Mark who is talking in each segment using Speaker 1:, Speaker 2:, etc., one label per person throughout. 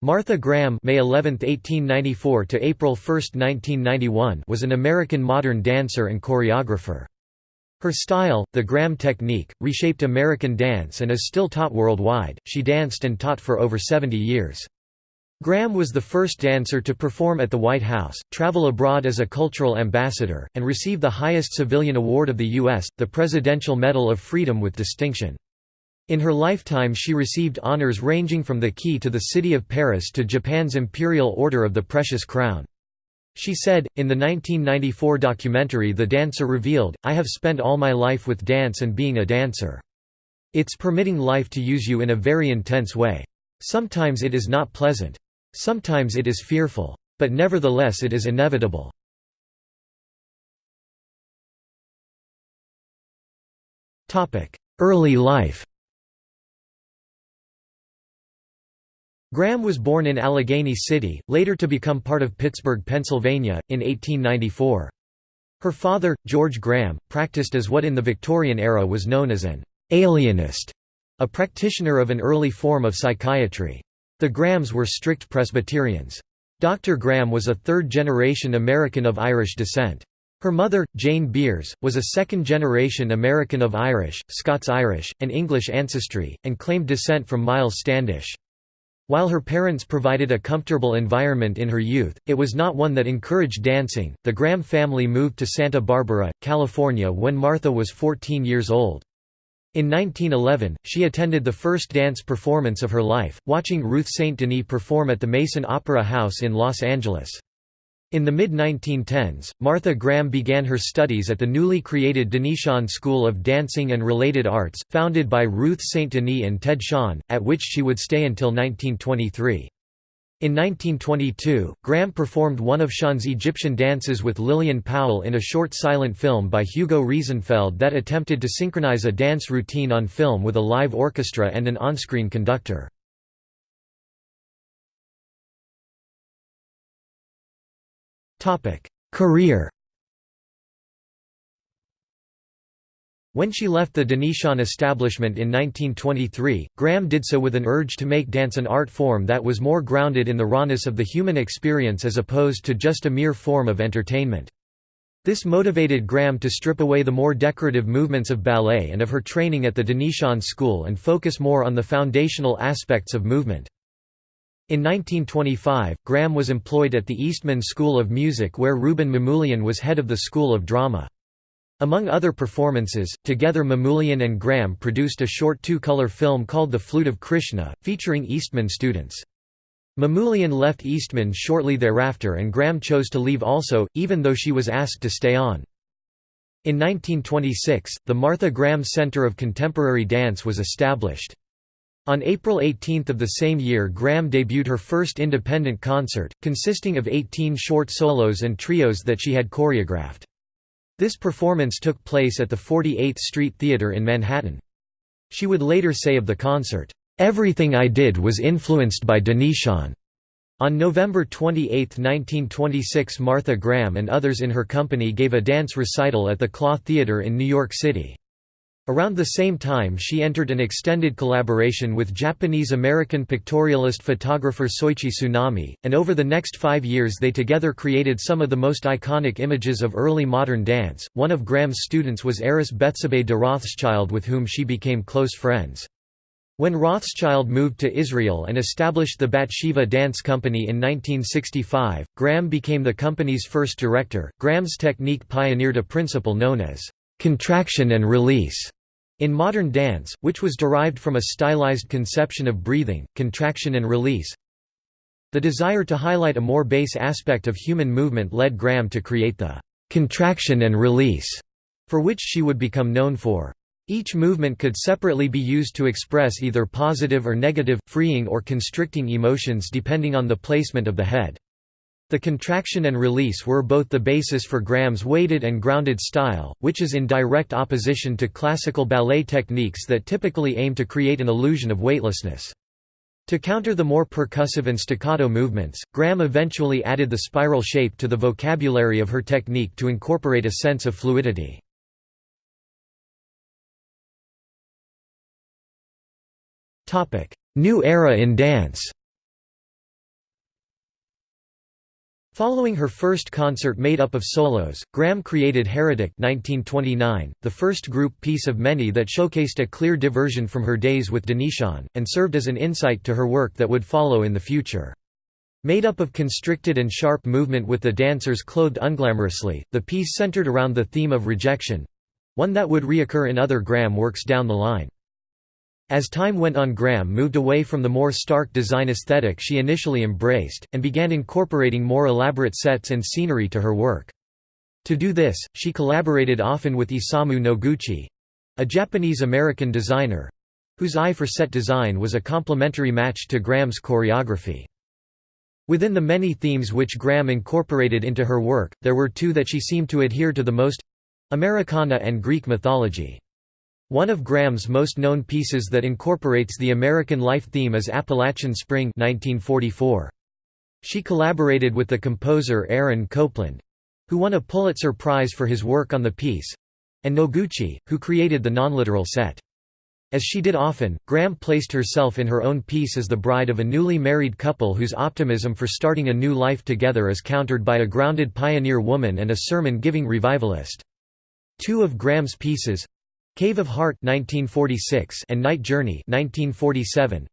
Speaker 1: Martha Graham May 11, 1894 to April 1, 1991 was an American modern dancer and choreographer. Her style, the Graham technique, reshaped American dance and is still taught worldwide. She danced and taught for over 70 years. Graham was the first dancer to perform at the White House, travel abroad as a cultural ambassador, and receive the highest civilian award of the U.S., the Presidential Medal of Freedom with distinction. In her lifetime she received honors ranging from the Key to the City of Paris to Japan's Imperial Order of the Precious Crown. She said, in the 1994 documentary The Dancer Revealed, I have spent all my life with dance and being a dancer. It's permitting life to use you in a very intense way. Sometimes it is not pleasant. Sometimes it is fearful. But nevertheless it is inevitable. Early life Graham was born in Allegheny City, later to become part of Pittsburgh, Pennsylvania, in 1894. Her father, George Graham, practiced as what in the Victorian era was known as an alienist, a practitioner of an early form of psychiatry. The Grahams were strict Presbyterians. Dr. Graham was a third-generation American of Irish descent. Her mother, Jane Beers, was a second-generation American of Irish, Scots-Irish, and English ancestry, and claimed descent from Miles Standish. While her parents provided a comfortable environment in her youth, it was not one that encouraged dancing. The Graham family moved to Santa Barbara, California when Martha was 14 years old. In 1911, she attended the first dance performance of her life, watching Ruth St. Denis perform at the Mason Opera House in Los Angeles. In the mid-1910s, Martha Graham began her studies at the newly created Denishawn School of Dancing and Related Arts, founded by Ruth St. Denis and Ted Shawn, at which she would stay until 1923. In 1922, Graham performed one of Shawn's Egyptian dances with Lillian Powell in a short silent film by Hugo Riesenfeld that attempted to synchronize a dance routine on film with a live orchestra and an on-screen conductor. Career When she left the Denishawn establishment in 1923, Graham did so with an urge to make dance an art form that was more grounded in the rawness of the human experience as opposed to just a mere form of entertainment. This motivated Graham to strip away the more decorative movements of ballet and of her training at the Denishawn School and focus more on the foundational aspects of movement. In 1925, Graham was employed at the Eastman School of Music where Rouben Mamoulian was head of the School of Drama. Among other performances, together Mamoulian and Graham produced a short two-color film called The Flute of Krishna, featuring Eastman students. Mamoulian left Eastman shortly thereafter and Graham chose to leave also, even though she was asked to stay on. In 1926, the Martha Graham Center of Contemporary Dance was established. On April 18 of the same year Graham debuted her first independent concert, consisting of 18 short solos and trios that she had choreographed. This performance took place at the 48th Street Theatre in Manhattan. She would later say of the concert, "...everything I did was influenced by Denishawn." On November 28, 1926 Martha Graham and others in her company gave a dance recital at the Klaw Theatre in New York City. Around the same time she entered an extended collaboration with Japanese-American pictorialist photographer Soichi Sunami, and over the next five years they together created some of the most iconic images of early modern dance. One of Graham's students was heiress Bethsabée de Rothschild with whom she became close friends. When Rothschild moved to Israel and established the Batsheva Dance Company in 1965, Graham became the company's first director. Graham's technique pioneered a principle known as contraction and release in modern dance, which was derived from a stylized conception of breathing, contraction and release, the desire to highlight a more base aspect of human movement led Graham to create the contraction and release, for which she would become known for. Each movement could separately be used to express either positive or negative, freeing or constricting emotions depending on the placement of the head. The contraction and release were both the basis for Graham's weighted and grounded style, which is in direct opposition to classical ballet techniques that typically aim to create an illusion of weightlessness. To counter the more percussive and staccato movements, Graham eventually added the spiral shape to the vocabulary of her technique to incorporate a sense of fluidity. New era in dance Following her first concert made up of solos, Graham created Heretic 1929, the first group piece of many that showcased a clear diversion from her days with Denishawn, and served as an insight to her work that would follow in the future. Made up of constricted and sharp movement with the dancers clothed unglamorously, the piece centered around the theme of rejection—one that would reoccur in other Graham works down the line. As time went on Graham moved away from the more stark design aesthetic she initially embraced, and began incorporating more elaborate sets and scenery to her work. To do this, she collaborated often with Isamu Noguchi—a Japanese-American designer—whose eye for set design was a complementary match to Graham's choreography. Within the many themes which Graham incorporated into her work, there were two that she seemed to adhere to the most—Americana and Greek mythology. One of Graham's most known pieces that incorporates the American life theme is Appalachian Spring 1944. She collaborated with the composer Aaron Copland—who won a Pulitzer Prize for his work on the piece—and Noguchi, who created the nonliteral set. As she did often, Graham placed herself in her own piece as the bride of a newly married couple whose optimism for starting a new life together is countered by a grounded pioneer woman and a sermon-giving revivalist. Two of Graham's pieces, Cave of Heart 1946 and Night Journey 1947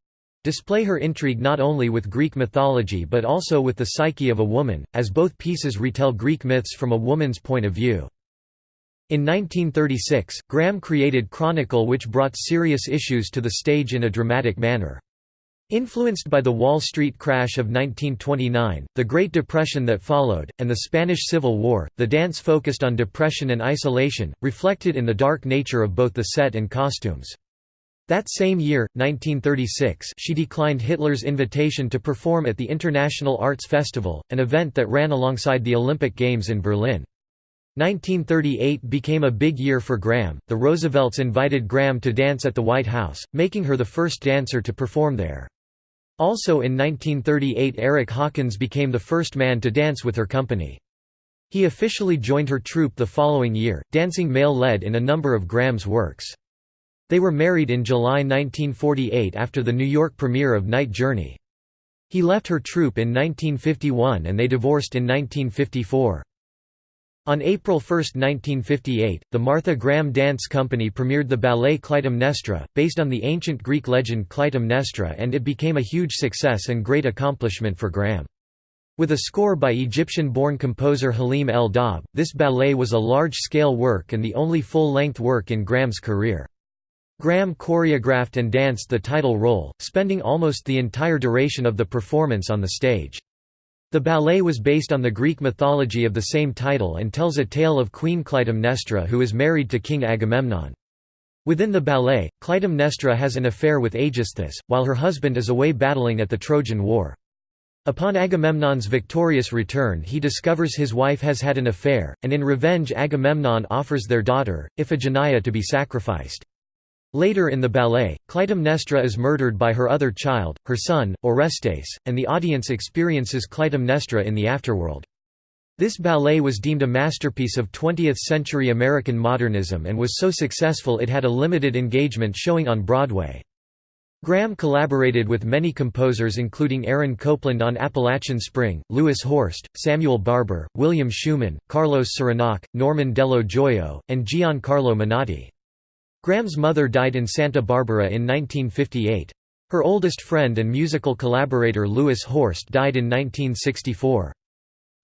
Speaker 1: display her intrigue not only with Greek mythology but also with the psyche of a woman, as both pieces retell Greek myths from a woman's point of view. In 1936, Graham created Chronicle which brought serious issues to the stage in a dramatic manner. Influenced by the Wall Street crash of 1929, the Great Depression that followed, and the Spanish Civil War, the dance focused on depression and isolation, reflected in the dark nature of both the set and costumes. That same year, 1936 she declined Hitler's invitation to perform at the International Arts Festival, an event that ran alongside the Olympic Games in Berlin. 1938 became a big year for Graham. The Roosevelts invited Graham to dance at the White House, making her the first dancer to perform there. Also in 1938 Erick Hawkins became the first man to dance with her company. He officially joined her troupe the following year, dancing male-led in a number of Graham's works. They were married in July 1948 after the New York premiere of Night Journey. He left her troupe in 1951 and they divorced in 1954. On April 1, 1958, the Martha Graham Dance Company premiered the ballet Clytemnestra, based on the ancient Greek legend Clytemnestra and it became a huge success and great accomplishment for Graham. With a score by Egyptian-born composer Halim El-Dabh, this ballet was a large-scale work and the only full-length work in Graham's career. Graham choreographed and danced the title role, spending almost the entire duration of the performance on the stage. The ballet was based on the Greek mythology of the same title and tells a tale of Queen Clytemnestra who is married to King Agamemnon. Within the ballet, Clytemnestra has an affair with Aegisthus, while her husband is away battling at the Trojan War. Upon Agamemnon's victorious return he discovers his wife has had an affair, and in revenge Agamemnon offers their daughter, Iphigenia to be sacrificed. Later in the ballet, Clytemnestra is murdered by her other child, her son, Orestes, and the audience experiences Clytemnestra in the afterworld. This ballet was deemed a masterpiece of 20th-century American modernism and was so successful it had a limited engagement showing on Broadway. Graham collaborated with many composers including Aaron Copland on Appalachian Spring, Louis Horst, Samuel Barber, William Schuman, Carlos Surinach, Norman Dello Joio, and Giancarlo Menotti. Graham's mother died in Santa Barbara in 1958. Her oldest friend and musical collaborator Louis Horst died in 1964.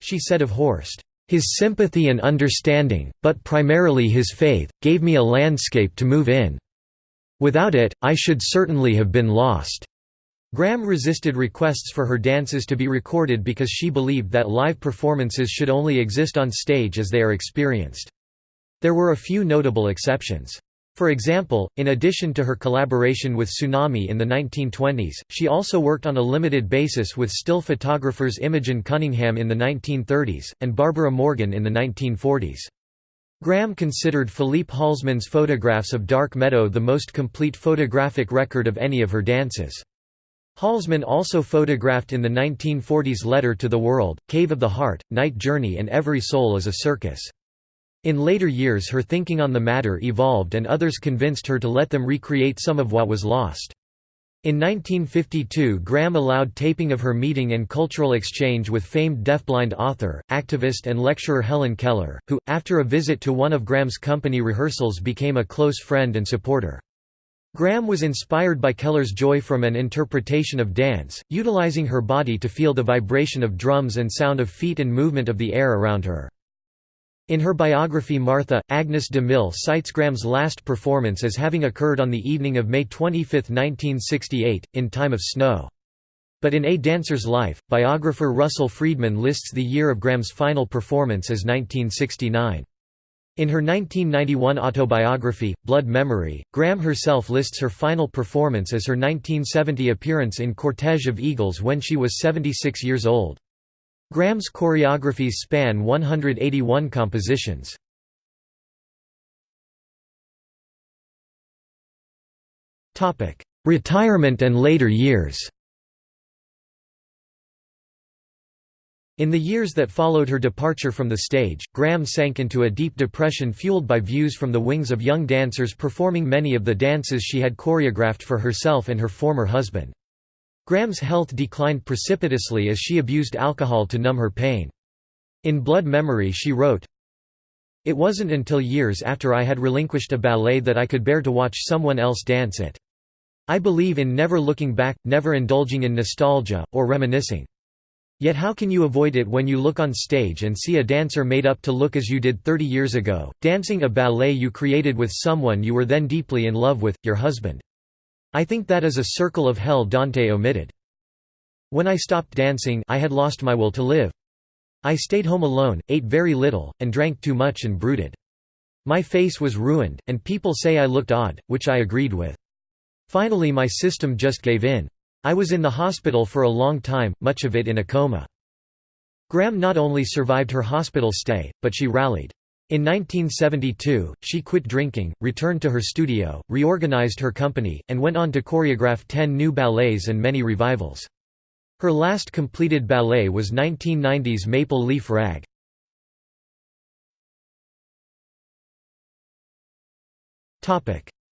Speaker 1: She said of Horst, "...his sympathy and understanding, but primarily his faith, gave me a landscape to move in. Without it, I should certainly have been lost." Graham resisted requests for her dances to be recorded because she believed that live performances should only exist on stage as they are experienced. There were a few notable exceptions. For example, in addition to her collaboration with Sunami in the 1920s, she also worked on a limited basis with still photographers Imogen Cunningham in the 1930s, and Barbara Morgan in the 1940s. Graham considered Philippe Halsman's photographs of Dark Meadow the most complete photographic record of any of her dances. Halsman also photographed in the 1940s Letter to the World, Cave of the Heart, Night Journey and Every Soul is a Circus. In later years her thinking on the matter evolved and others convinced her to let them recreate some of what was lost. In 1952 Graham allowed taping of her meeting and cultural exchange with famed deafblind author, activist and lecturer Helen Keller, who, after a visit to one of Graham's company rehearsals became a close friend and supporter. Graham was inspired by Keller's joy from an interpretation of dance, utilizing her body to feel the vibration of drums and sound of feet and movement of the air around her. In her biography Martha, Agnes de Mille cites Graham's last performance as having occurred on the evening of May 25, 1968, in time of snow. But in A Dancer's Life, biographer Russell Freedman lists the year of Graham's final performance as 1969. In her 1991 autobiography, Blood Memory, Graham herself lists her final performance as her 1970 appearance in Cortege of Eagles when she was 76 years old. Graham's choreographies span 181 compositions. Retirement and later years In the years that followed her departure from the stage, Graham sank into a deep depression fueled by views from the wings of young dancers performing many of the dances she had choreographed for herself and her former husband. Graham's health declined precipitously as she abused alcohol to numb her pain. In Blood Memory she wrote, It wasn't until years after I had relinquished a ballet that I could bear to watch someone else dance it. I believe in never looking back, never indulging in nostalgia, or reminiscing. Yet how can you avoid it when you look on stage and see a dancer made up to look as you did 30 years ago, dancing a ballet you created with someone you were then deeply in love with, your husband. I think that is a circle of hell Dante omitted. When I stopped dancing I had lost my will to live. I stayed home alone, ate very little, and drank too much and brooded. My face was ruined, and people say I looked odd, which I agreed with. Finally my system just gave in. I was in the hospital for a long time, much of it in a coma. Graham not only survived her hospital stay, but she rallied. In 1972, she quit drinking, returned to her studio, reorganized her company, and went on to choreograph ten new ballets and many revivals. Her last completed ballet was 1990's Maple Leaf Rag.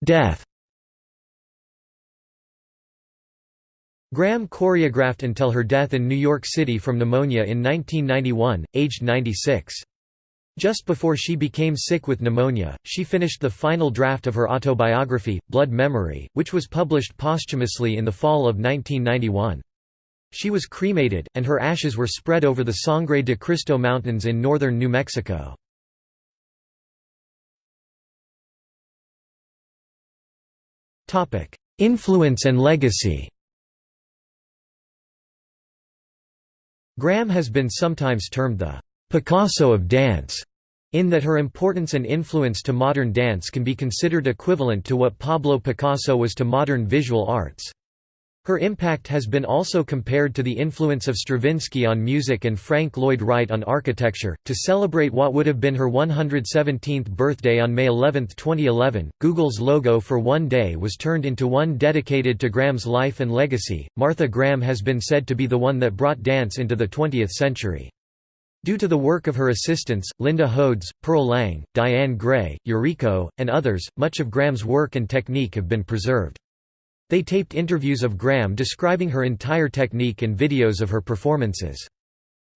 Speaker 1: Death Graham choreographed until her death in New York City from pneumonia in 1991, aged 96. Just before she became sick with pneumonia, she finished the final draft of her autobiography, Blood Memory, which was published posthumously in the fall of 1991. She was cremated, and her ashes were spread over the Sangre de Cristo Mountains in northern New Mexico. Influence and legacy Graham has been sometimes termed the Picasso of dance in that her importance and influence to modern dance can be considered equivalent to what Pablo Picasso was to modern visual arts. Her impact has been also compared to the influence of Stravinsky on music and Frank Lloyd Wright on architecture. To celebrate what would have been her 117th birthday on May 11, 2011, Google's logo for One Day was turned into one dedicated to Graham's life and legacy. Martha Graham has been said to be the one that brought dance into the 20th century. Due to the work of her assistants, Linda Hodes, Pearl Lang, Diane Gray, Yuriko, and others, much of Graham's work and technique have been preserved. They taped interviews of Graham describing her entire technique and videos of her performances.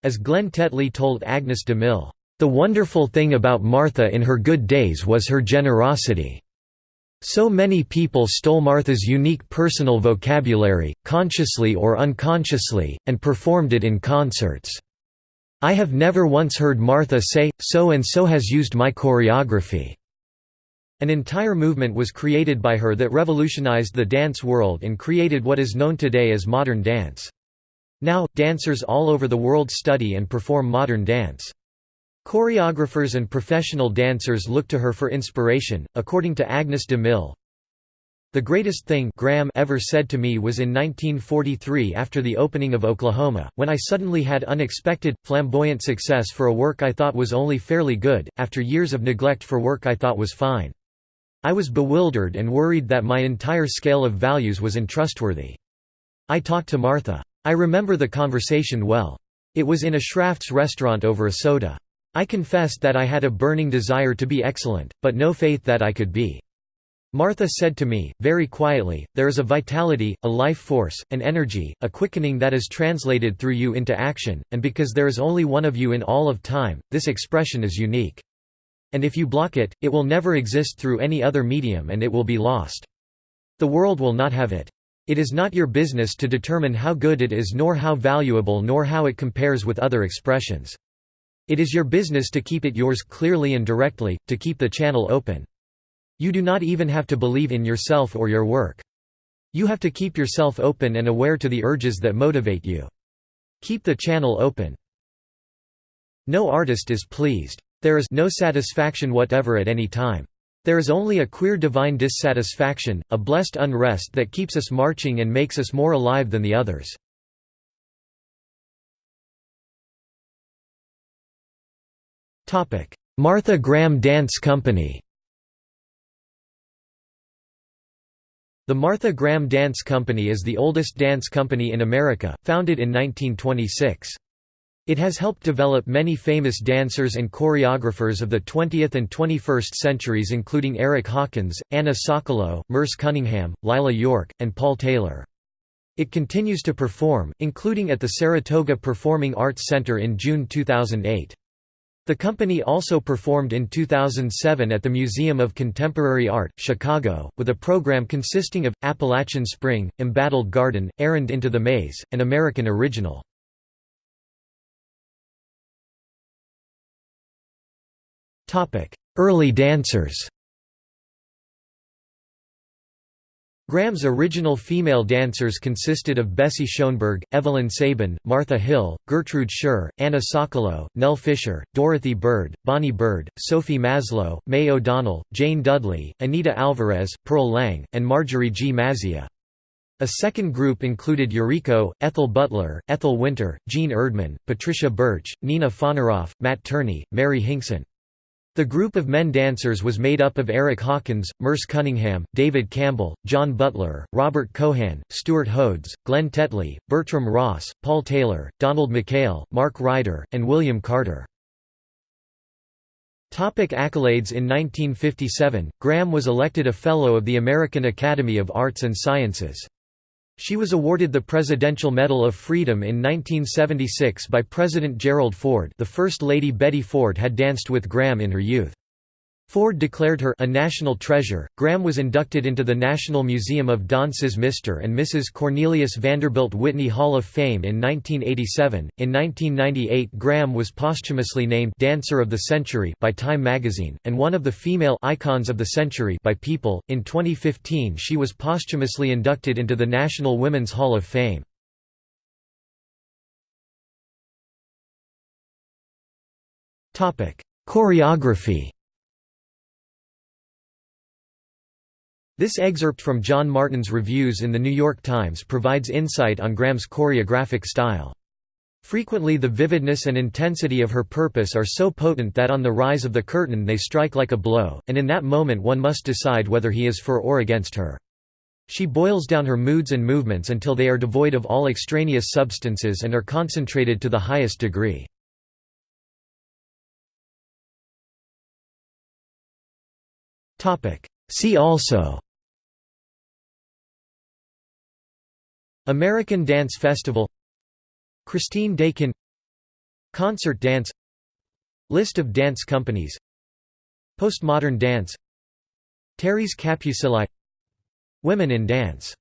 Speaker 1: As Glenn Tetley told Agnes DeMille, "...the wonderful thing about Martha in her good days was her generosity. So many people stole Martha's unique personal vocabulary, consciously or unconsciously, and performed it in concerts." I have never once heard Martha say, so and so has used my choreography. An entire movement was created by her that revolutionized the dance world and created what is known today as modern dance. Now, dancers all over the world study and perform modern dance. Choreographers and professional dancers look to her for inspiration. According to Agnes de Mille, the greatest thing Graham ever said to me was in 1943 after the opening of Oklahoma, when I suddenly had unexpected, flamboyant success for a work I thought was only fairly good, after years of neglect for work I thought was fine. I was bewildered and worried that my entire scale of values was untrustworthy. I talked to Martha. I remember the conversation well. It was in a Schrafft's restaurant over a soda. I confessed that I had a burning desire to be excellent, but no faith that I could be. Martha said to me, very quietly, there is a vitality, a life force, an energy, a quickening that is translated through you into action, and because there is only one of you in all of time, this expression is unique. And if you block it, it will never exist through any other medium and it will be lost. The world will not have it. It is not your business to determine how good it is nor how valuable nor how it compares with other expressions. It is your business to keep it yours clearly and directly, to keep the channel open. You do not even have to believe in yourself or your work. You have to keep yourself open and aware to the urges that motivate you. Keep the channel open. No artist is pleased. There is no satisfaction whatever at any time. There is only a queer divine dissatisfaction, a blessed unrest that keeps us marching and makes us more alive than the others. Martha Graham Dance Company The Martha Graham Dance Company is the oldest dance company in America, founded in 1926. It has helped develop many famous dancers and choreographers of the 20th and 21st centuries including Erick Hawkins, Anna Sokolow, Merce Cunningham, Lila York, and Paul Taylor. It continues to perform, including at the Saratoga Performing Arts Center in June 2008. The company also performed in 2007 at the Museum of Contemporary Art, Chicago, with a program consisting of, Appalachian Spring, Embattled Garden, Errand into the Maze, and American Original. Early dancers Graham's original female dancers consisted of Bessie Schoenberg, Evelyn Sabin, Martha Hill, Gertrude Shurr, Anna Sokolow, Nell Fisher, Dorothy Bird, Bonnie Bird, Sophie Maslow, May O'Donnell, Jane Dudley, Anita Alvarez, Pearl Lang, and Marjorie G. Mazia. A second group included Yuriko, Ethel Butler, Ethel Winter, Jean Erdman, Patricia Birch, Nina Fonaroff, Matt Turney, Mary Hinkson. The group of men dancers was made up of Erick Hawkins, Merce Cunningham, David Campbell, John Butler, Robert Cohan, Stuart Hodes, Glenn Tetley, Bertram Ross, Paul Taylor, Donald McKayle, Mark Ryder, and William Carter. Topic accolades In 1957, Graham was elected a Fellow of the American Academy of Arts and Sciences. She was awarded the Presidential Medal of Freedom in 1976 by President Gerald Ford the First Lady Betty Ford had danced with Graham in her youth. Ford declared her a national treasure. Graham was inducted into the National Museum of Dance's Mr. and Mrs. Cornelius Vanderbilt Whitney Hall of Fame in 1987. In 1998, Graham was posthumously named Dancer of the Century by Time magazine and one of the female icons of the century by People. In 2015, she was posthumously inducted into the National Women's Hall of Fame. Topic: Choreography This excerpt from John Martin's reviews in The New York Times provides insight on Graham's choreographic style. Frequently the vividness and intensity of her purpose are so potent that on the rise of the curtain they strike like a blow, and in that moment one must decide whether he is for or against her. She boils down her moods and movements until they are devoid of all extraneous substances and are concentrated to the highest degree. See also American Dance Festival Christine Dakin Concert dance List of dance companies Postmodern dance Terese Capucilli Women in dance